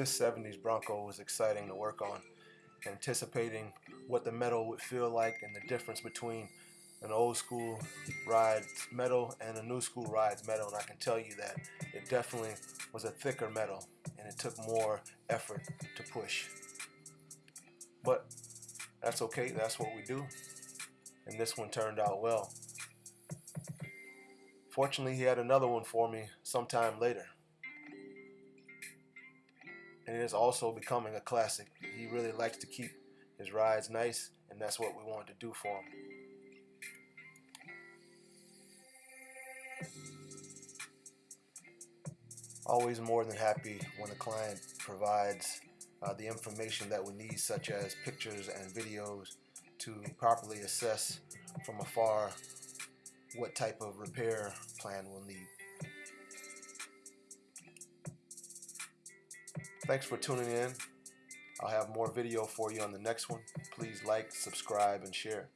This 70s Bronco was exciting to work on, anticipating what the metal would feel like and the difference between an old school rides metal and a new school rides metal and I can tell you that it definitely was a thicker metal and it took more effort to push. But that's okay, that's what we do. And this one turned out well. Fortunately, he had another one for me sometime later. And it is also becoming a classic. He really likes to keep his rides nice, and that's what we wanted to do for him. Always more than happy when a client provides uh, the information that we need, such as pictures and videos, to properly assess from afar what type of repair plan we'll need. Thanks for tuning in. I'll have more video for you on the next one. Please like, subscribe, and share.